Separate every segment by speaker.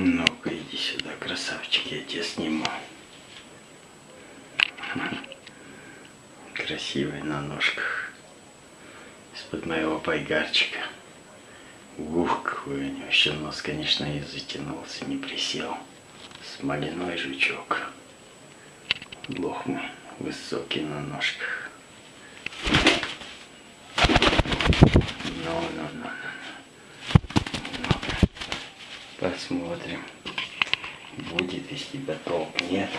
Speaker 1: Ну-ка, иди сюда, красавчик, я тебя сниму. Красивый на ножках. Из-под моего пайгарчика. Ух, какой у него еще нос, конечно, и затянулся, не присел. Смоляной жучок. Бог высокий на ножках. Ну, ну, ну, ну. Посмотрим, будет из тебя толк, нет.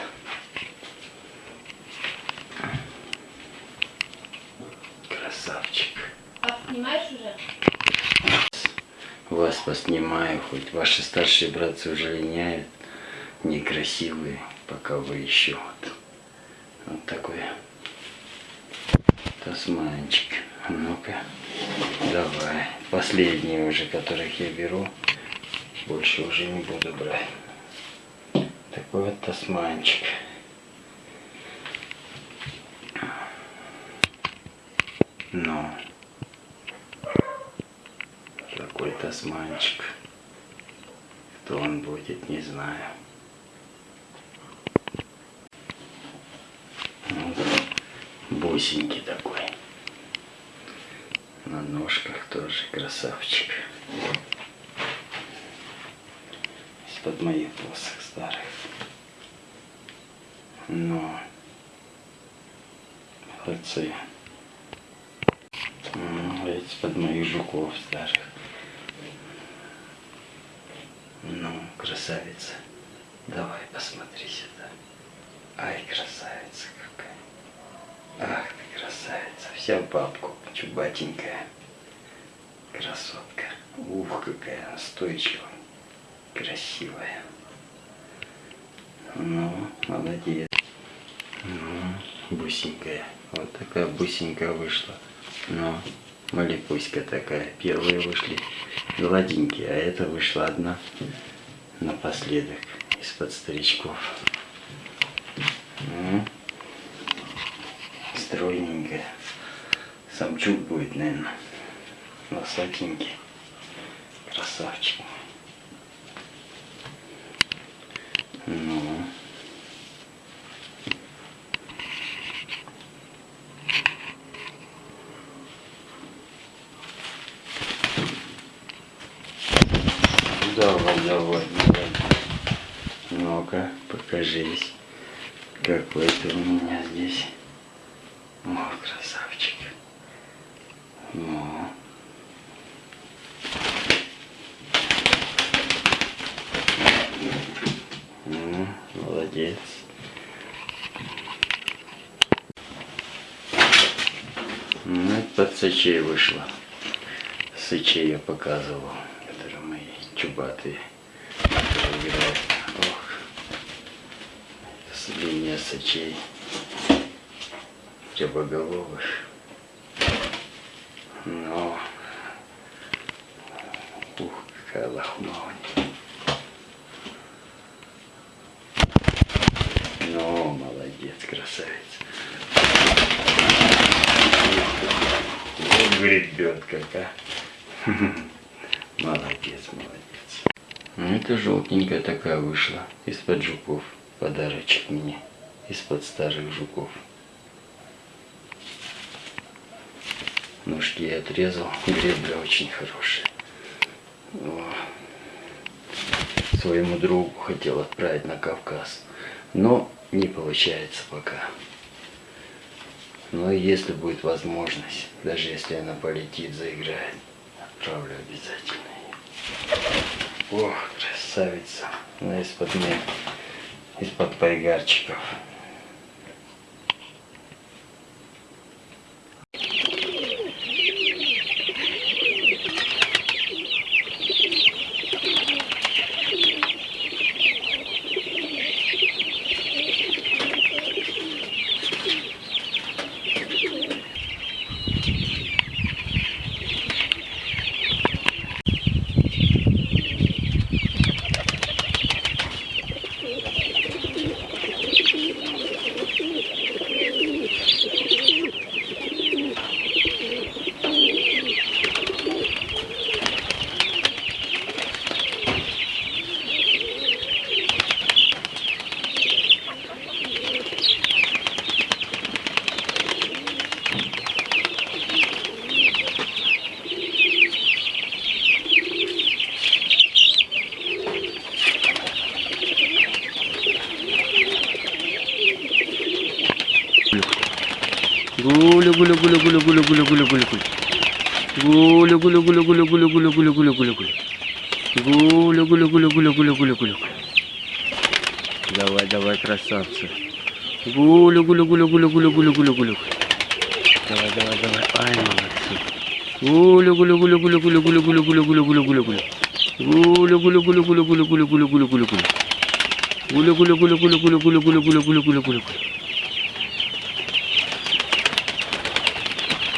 Speaker 1: Красавчик.
Speaker 2: А снимаешь уже?
Speaker 1: Вас поснимаю, хоть ваши старшие братцы уже линяют, некрасивые, пока вы еще вот, вот такой тасманчик. Ну-ка, давай. Последние уже, которых я беру, больше уже не буду брать. Такой вот тасманчик. Ну, такой тасманчик. Кто он будет, не знаю. Вот. Бусенький такой. На ножках тоже красавчик. Из-под моих посох старых. Но молодцы. Из-под моих жуков старых. Ну, красавица. Давай, посмотри сюда. Ай, красавица какая. Ах ты красавица. Вся бабку, чубатенькая. Красотка. Ух, какая она стойчивая. Красивая. Ну, молодец. Ну, бусенькая. Вот такая бусенькая вышла. Ну, малипуська такая. Первые вышли гладенькие, а это вышла одна напоследок из-под старичков. Ну, стройненькая. Самчук будет, наверное. Высокенький. Красавчик. Ну. Давай, давай, давай. Ну-ка, покажись. Какой ты у меня здесь. О, красавчик. Ну. Молодец. Ну, под сычей вышло. Сычей я показывал, которые мои чубатые. Ох, линия сычей рябоголовых. Но, ух, какая лохмавня. Ну, молодец, красавец. Вот гребет как, а. Молодец, молодец. Ну, это желтенькая такая вышла из-под жуков. Подарочек мне из-под старых жуков. Ножки я отрезал. Гребля очень хорошая. О. Своему другу хотел отправить на Кавказ. Но не получается пока. Но если будет возможность, даже если она полетит, заиграет, отправлю обязательно. Ох, красавица. Она из-под из-под пайгарчиков. Гуля, гуля, гуля, гуля, гуля, гуля, гуля, гуля, гуля. Гуля, гуля, гуля, гуля, гуля, гуля, гуля, гуля, гуля, гуля. Гуля, гуля, гуля, гуля, гуля, гуля, гуля. Давай, давай, красавцы. Гуля, гуля, гуля, гуля, гуля, гуля, гуля, гуля. Давай, давай, давай. Ай, молодцы. Гуля, гуля, гуля, гуля, гуля, гуля, гуля, гуля, гуля, гуля, гуля, гуля. Гуля, гуля, гуля, гуля, гуля, гуля, гуля, гуля, гуля, гуля. Гуля, гуля, гуля, гуля, гуля, гуля, гуля, гуля, гуля, гуля, гуля. Гуля,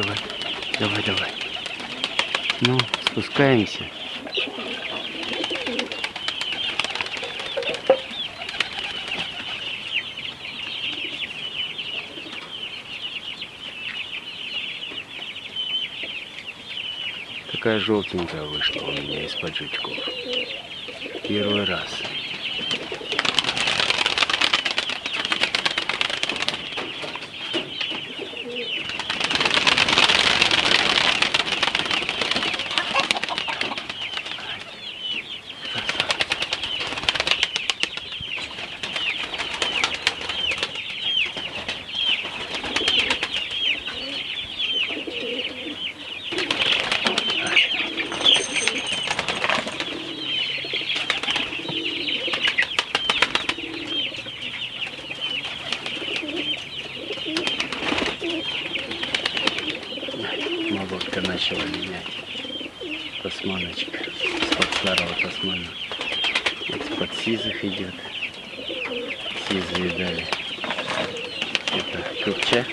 Speaker 1: Давай, давай, давай. Ну, спускаемся. Такая желтенькая вышла у меня из-под жучков. Первый раз. Молотка начала менять. Тасманочка. Из-под старого тасмана. Из-под сизых идет. Сизые дали. Это купча.